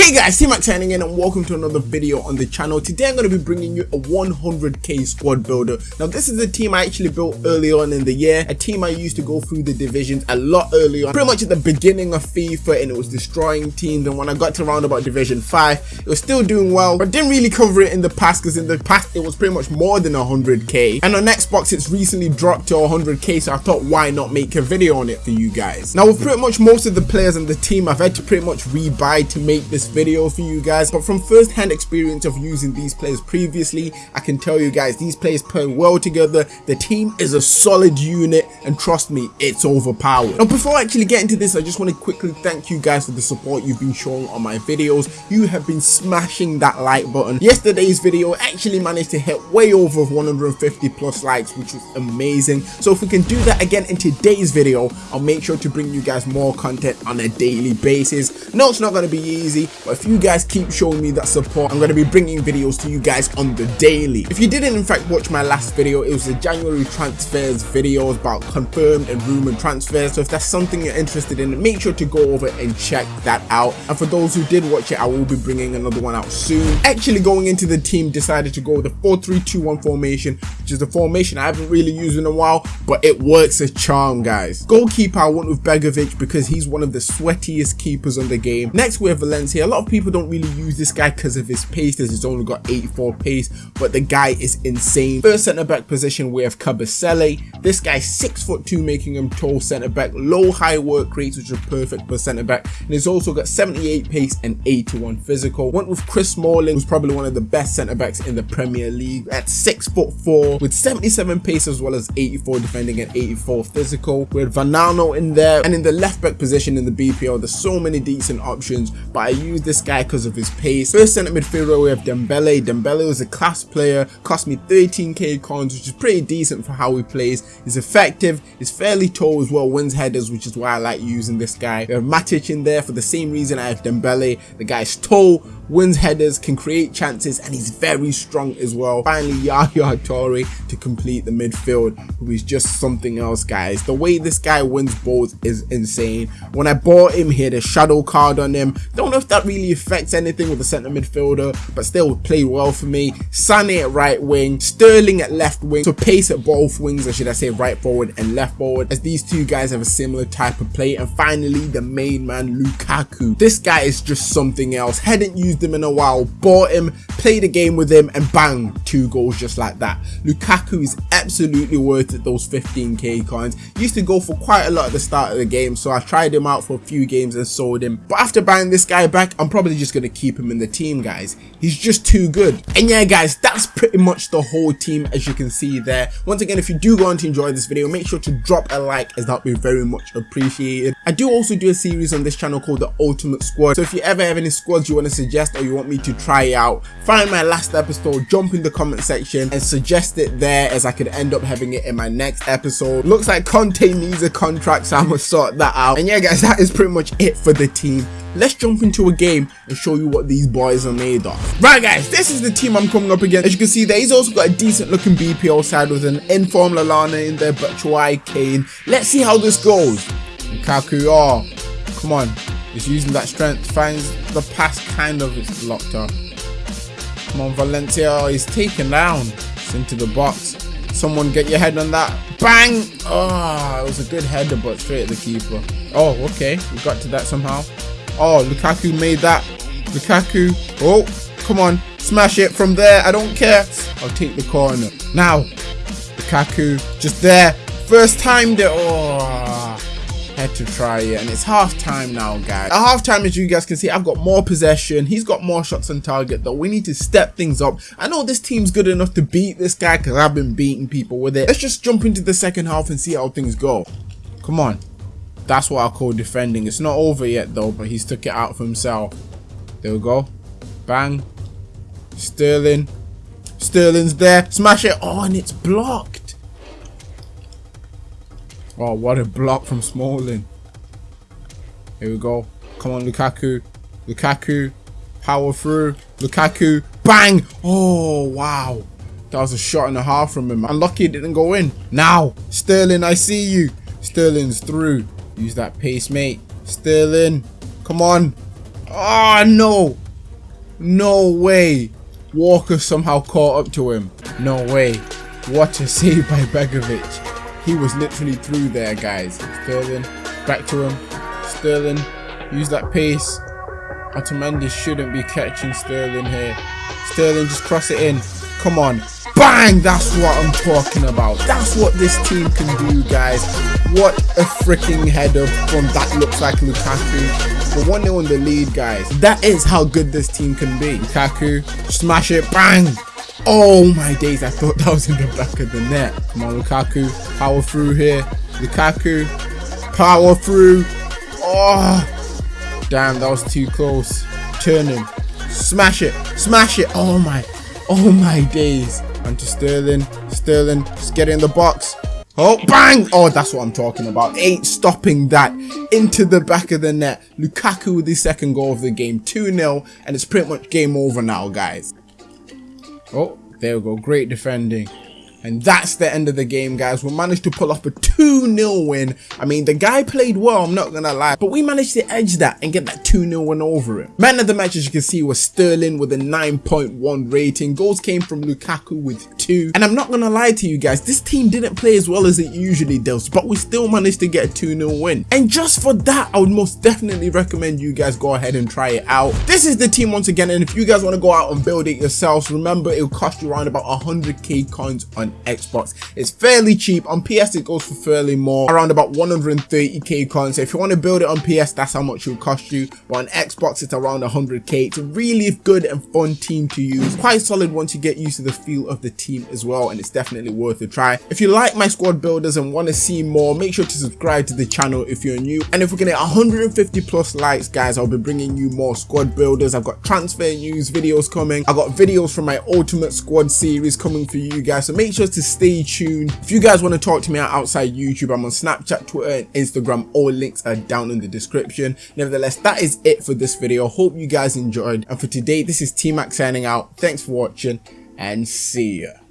Hey guys, T-Max signing in and welcome to another video on the channel. Today I'm going to be bringing you a 100k squad builder. Now this is a team I actually built early on in the year, a team I used to go through the divisions a lot earlier on, pretty much at the beginning of FIFA and it was destroying teams and when I got to round about division 5, it was still doing well, but didn't really cover it in the past because in the past it was pretty much more than 100k and on Xbox it's recently dropped to 100k so I thought why not make a video on it for you guys. Now with pretty much most of the players in the team I've had to pretty much rebuy to make this video for you guys but from first hand experience of using these players previously I can tell you guys these players play well together. The team is a solid unit and trust me it's overpowered. Now before I actually get into this I just want to quickly thank you guys for the support you've been showing on my videos. You have been smashing that like button. Yesterday's video actually managed to hit way over 150 plus likes which was amazing. So if we can do that again in today's video I'll make sure to bring you guys more content on a daily basis. No it's not going to be easy but if you guys keep showing me that support i'm going to be bringing videos to you guys on the daily. If you didn't in fact watch my last video it was the january transfers videos about confirmed and rumored transfers. So if that's something you're interested in make sure to go over and check that out. And for those who did watch it i will be bringing another one out soon. Actually going into the team decided to go with the 4-3-2-1 formation which is the formation i haven't really used in a while but it works a charm guys. Goalkeeper i went with begovic because he's one of the sweatiest keepers on the game. Next we have valencia a lot of people don't really use this guy because of his pace as he's only got 84 pace but the guy is insane. First center back position we have Kabasele. This guy's six foot two making him tall center back. Low high work rates which are perfect for center back. And he's also got 78 pace and 81 physical. Went with Chris Smalling who's probably one of the best center backs in the Premier League. At six foot four with 77 pace as well as 84 defending and 84 physical. With Vanano in there. And in the left back position in the BPL there's so many decent options but I use this guy because of his pace. First centre midfielder we have Dembele. Dembele was a class player, cost me 13k coins which is pretty decent for how he plays. He's effective, he's fairly tall as well, wins headers which is why I like using this guy. We have Matic in there for the same reason I have Dembele. The guy's tall, wins headers, can create chances and he's very strong as well. Finally Yaya Toure to complete the midfield who is just something else guys. The way this guy wins balls is insane. When I bought him he had a shadow card on him. Don't know if that really affects anything with the centre midfielder but still play well for me. Sané at right wing, Sterling at left wing, so pace at both wings or should I say right forward and left forward as these two guys have a similar type of play and finally the main man Lukaku. This guy is just something else. Hadn't used him in a while, bought him, played a game with him and bang, two goals just like that. Lukaku is absolutely worth it, those 15k coins. Used to go for quite a lot at the start of the game so I tried him out for a few games and sold him. But after buying this guy back, I'm probably just going to keep him in the team guys. He's just too good. And yeah guys, that's pretty much the whole team as you can see there. Once again, if you do go on to enjoy this video, make sure to drop a like as that would be very much appreciated. I do also do a series on this channel called the Ultimate Squad. So if you ever have any squads you want to suggest or you want me to try out, find my last episode, jump in the comment section and suggest it there as I could end up having it in my next episode. Looks like Conte needs a contract so I'm gonna sort that out. And yeah guys, that is pretty much it for the team let's jump into a game and show you what these boys are made of. Right guys, this is the team I'm coming up against. As you can see there, he's also got a decent looking BPL side with an informed Lallana in there, but Batshuayi, Kane. Let's see how this goes. Lukaku, oh, come on. He's using that strength, finds the pass kind of, it's blocked up. Come on Valencia, oh, he's taken down. It's into the box. Someone get your head on that. Bang! Oh, it was a good header, but straight at the keeper. Oh, okay. We got to that somehow. Oh, Lukaku made that. Lukaku. Oh, come on. Smash it from there. I don't care. I'll take the corner. Now, Lukaku just there. First time there. Oh, had to try it. And it's half time now, guys. At half time, as you guys can see, I've got more possession. He's got more shots on target, though. We need to step things up. I know this team's good enough to beat this guy because I've been beating people with it. Let's just jump into the second half and see how things go. Come on. That's what I call defending. It's not over yet though, but he's took it out for himself. There we go. Bang. Sterling. Sterling's there. Smash it. Oh, and it's blocked. Oh, what a block from Smalling. Here we go. Come on, Lukaku. Lukaku. Power through. Lukaku. Bang. Oh, wow. That was a shot and a half from him. Unlucky it didn't go in. Now, Sterling, I see you. Sterling's through. Use that pace, mate. Sterling. Come on. Oh, no. No way. Walker somehow caught up to him. No way. What a save by Begovic. He was literally through there, guys. Sterling, back to him. Sterling, use that pace. Otamendi shouldn't be catching Sterling here. Sterling, just cross it in. Come on. Bang! That's what I'm talking about. That's what this team can do, guys. What a freaking header from that looks like Lukaku. But 1 0 in the lead, guys. That is how good this team can be. Lukaku, smash it, bang! Oh my days, I thought that was in the back of the net. Come on, Lukaku, power through here. Lukaku, power through. Oh, damn, that was too close. Turn him, smash it, smash it. Oh my, oh my days. And to Sterling, Sterling, just get in the box. Oh, bang! Oh, that's what I'm talking about. Ain't stopping that into the back of the net. Lukaku with the second goal of the game, 2-0, and it's pretty much game over now, guys. Oh, there we go. Great defending. And that's the end of the game, guys. We managed to pull off a 2-0 win. I mean, the guy played well, I'm not to lie. But we managed to edge that and get that 2-0 win over him. Man of the match, as you can see, was Sterling with a 9.1 rating. Goals came from Lukaku with 2. And I'm not to lie to you guys, this team didn't play as well as it usually does. But we still managed to get a 2-0 win. And just for that, I would most definitely recommend you guys go ahead and try it out. This is the team once again. And if you guys want to go out and build it yourselves, remember it will cost you around about 100k coins on Xbox. It's fairly cheap. On PS, it goes for fairly more, around about 130k coins. So if you want to build it on PS, that's how much it will cost you. But on Xbox, it's around 100k. It's a really good and fun team to use. Quite solid once you get used to the feel of the team as well. And it's definitely worth a try. If you like my squad builders and want to see more, make sure to subscribe to the channel if you're new. And if we can hit 150 plus likes, guys, I'll be bringing you more squad builders. I've got transfer news videos coming. I've got videos from my ultimate squad series coming for you guys. So make sure to stay tuned. If you guys want to talk to me outside YouTube, I'm on Snapchat, Twitter, and Instagram. All links are down in the description. Nevertheless, that is it for this video. Hope you guys enjoyed. And for today, this is T-Mac signing out. Thanks for watching and see ya.